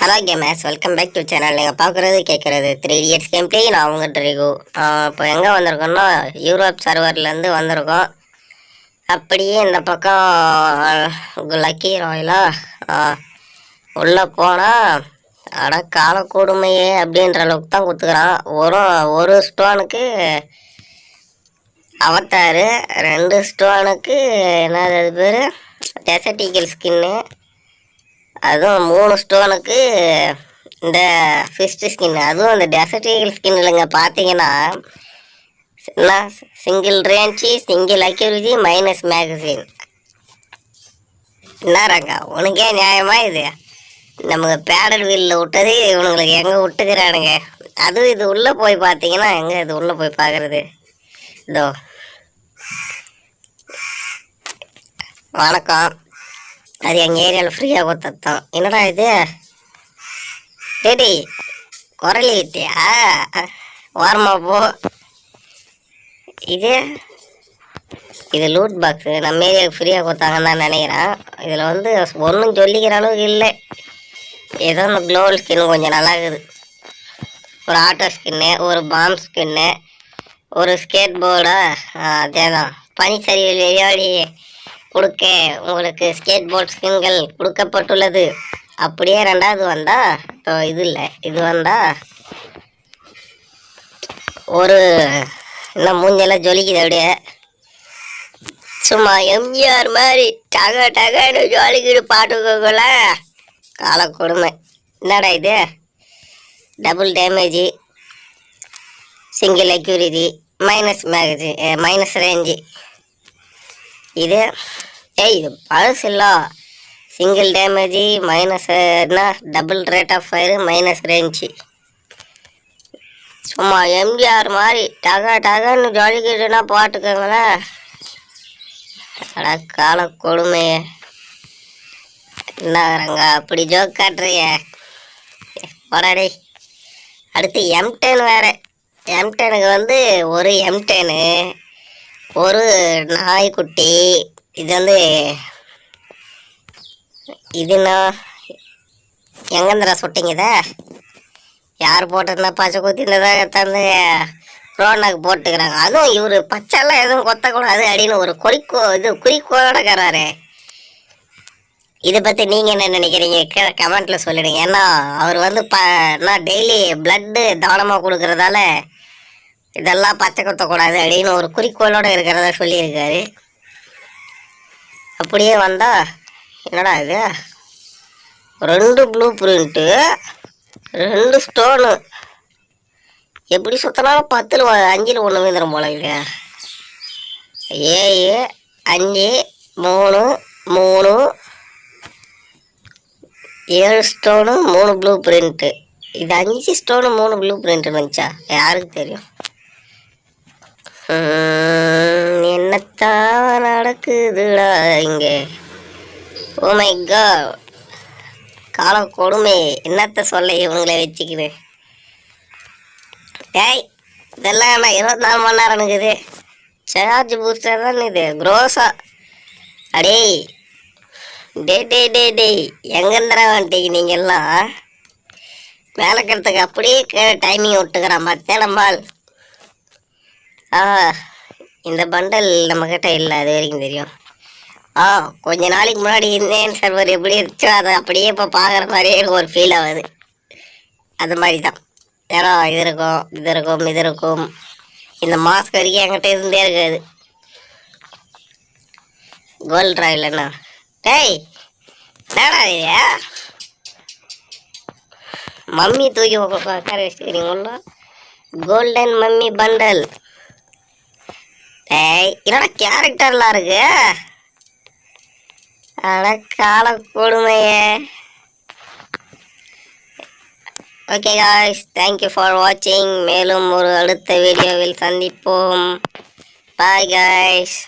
Hello gamers welcome back to channel நீங்கள் பார்க்குறது கேட்குறது த்ரீ இயர்ஸ் கேம் பிளே நான் அவங்க ட்ரிகு இப்போ எங்கே வந்திருக்கோம்னா யூரோப் சர்வர்லேருந்து வந்திருக்கோம். அப்படியே இந்த பக்கம் லக்கி ராயலா உள்ளே போனால் அட கால கொடுமையே அப்படின்ற அளவுக்கு தான் கொடுத்துக்கிறான் ஒரு ஒரு ஸ்டோனுக்கு அவத்தாறு ரெண்டு ஸ்டோனுக்கு என்னது அது பேர்? டெசர்ட் ஈகிள் ஸ்கின்னு அதுவும் மூணு ஸ்டோனுக்கு இந்த ஃபிஸ்ட் ஸ்கின் அதுவும் இந்த டெசர்ட் ஈகிள் ஸ்கின் இல்லைங்க. பார்த்தீங்கன்னா என்ன? Single range single accuracy minus magazine என்னறாங்க உனக்கே நியாயமா இது? நமக்கு பேடல் வீலில் விட்டது இவனுங்களுக்கு எங்கே விட்டுக்கிறானுங்க? அதுவும் இது உள்ளே போய் பார்த்தீங்கன்னா எங்கே இது உள்ளே போய் பார்க்குறது இதோ. வணக்கம். அது எங்கள் ஏரியாவில் ஃப்ரீயாக கொடுத்தான் என்னடா இது? டேடி குரலி வித்தியா ஓரமா போ. இது இது லூட் பாக்ஸு நம்ம ஏரியாவுக்கு ஃப்ரீயாக கொடுத்தாங்கன்னு தான் நினைக்கிறேன். இதில் வந்து ஒன்றும் சொல்லிக்கிற அளவுக்கு இல்லை. ஏதோ இந்த க்ளோவல் ஸ்கின் கொஞ்சம் நல்லா இருக்குது ஒரு ஆட்டோ ஸ்கின்னு ஒரு பாம் ஸ்கின்னு ஒரு ஸ்கேட் போர்டா அதே தான் பனிச்சரிவில் விளையாடி கொடுக்க உங்களுக்கு ஸ்கேட் போர்ட் ஸ்கின்கள் கொடுக்கப்பட்டுள்ளது. அப்படியே ரெண்டாவது வந்தால் இப்போ இது இல்லை இது வந்தால் ஒரு இன்னும் மூஞ்செல்லாம் ஜொலிக்குது அப்படியே. சும்மா எம்ஜிஆர் மாதிரி டக டகன்னு ஜொலிக்கிட்டு பாட்டுக்கோங்கள கால கொடுமை. என்னடா இது? Double damage single accuracy minus magazine minus range இது ஏய் இது பழசு இல்லை. சிங்கிள் டேமேஜி மைனஸ்னா என்ன? Double rate of fire minus range சும்மா எம்ஜிஆர் மாதிரி டகா டகன்னு ஜொலிக்கிட்டுனா போட்டுக்கோங்களேன். அட கால கொடுமையே. என்னங்கிறாங்க அப்படி ஜோக் காட்டுறிய போடாடி அடுத்து எம்டென் வேறு. எம்டெனுக்கு வந்து ஒரு எம்டெனு ஒரு நாய்க்குட்டி. இது வந்து இதுனா எங்கேந்திரா சுட்டிங்க இதை? யார் போட்டிருந்தா பச்சை குத்தி தந்து ரோனாக்கு போட்டுக்கிறாங்க. அதுவும் இவர் பச்சைலாம் எதுவும் கொத்தக்கூடாது அப்படின்னு ஒரு குறிக்கோ இது குறிக்கோளோட இதை பற்றி நீங்கள் என்ன நினைக்கிறீங்க? கீழே கமெண்ட்டில் சொல்லிடுங்க ஏன்னா அவர் வந்து ப நான் டெய்லி ப்ளட்டு தானமாக கொடுக்குறதால இதெல்லாம் பச்சை குத்தக்கூடாது அப்படின்னு ஒரு குறிக்கோளோட இருக்கிறதா சொல்லியிருக்காரு. அப்படியே வந்தால் என்னடா இது? ரெண்டு ப்ளூ பிரிண்ட்டு ரெண்டு ஸ்டோனு எப்படி சுற்றினாலும் பத்தில் அஞ்சில் ஒன்று விழுந்துடும் போல இது ஏழு அஞ்சு மூணு மூணு. ஏழு ஸ்டோனு மூணு ப்ளூ பிரிண்ட்டு இது அஞ்சு ஸ்டோனு மூணு ப்ளூ பிரிண்ட் வந்துச்சா யாருக்கு தெரியும்? என்னத்தான் நடக்குதுடா இங்கே? ஓ மை காட் காலம் கொடுமை. என்னத்த சொல்ல இவங்கள வச்சுக்கிது? டேய் இதெல்லாம் என்ன இருபத்தி நாலு மணி நேரம் இருக்குது? சார்ஜ் பூஸ்டர் தான் இது? க்ரோஸா அடேய் டே டே டே டேய் எங்கேந்திரா வந்துட்டீங்க நீங்கள்லாம் மேலே கிடத்துக்கு அப்படியே டைமிங் விட்டுக்கிறான் பார்த்தேன் ஆ இந்த பண்டல் நம்மக்கிட்ட இல்லை அது வரைக்கும் தெரியும். ஆ கொஞ்ச நாளைக்கு முன்னாடி இந்தியன் சர்வர் எப்படி இருந்துச்சோ அதை அப்படியே இப்போ பார்க்குற மாதிரியே எனக்கு ஒரு ஃபீல் ஆகுது. அது மாதிரி தான் ஏன்னா இது இருக்கும் இது இருக்கும் இது இருக்கும். இந்த மாஸ்க் வரைக்கும் என்கிட்ட இருந்தே இருக்காது. கோல்ட் ராயில் டேய் என்னடா மம்மி தூக்கி உட்கார வச்சுக்கிறீங்களா கோல்டன் மம்மி பண்டல் என்னடா கேரக்டர்லாம் இருக்கு? அட கால கொடுமையே. Okay guys thank you for வாட்சிங் மேலும் ஒரு அடுத்த வீடியோவில் சந்திப்போம். Bye guys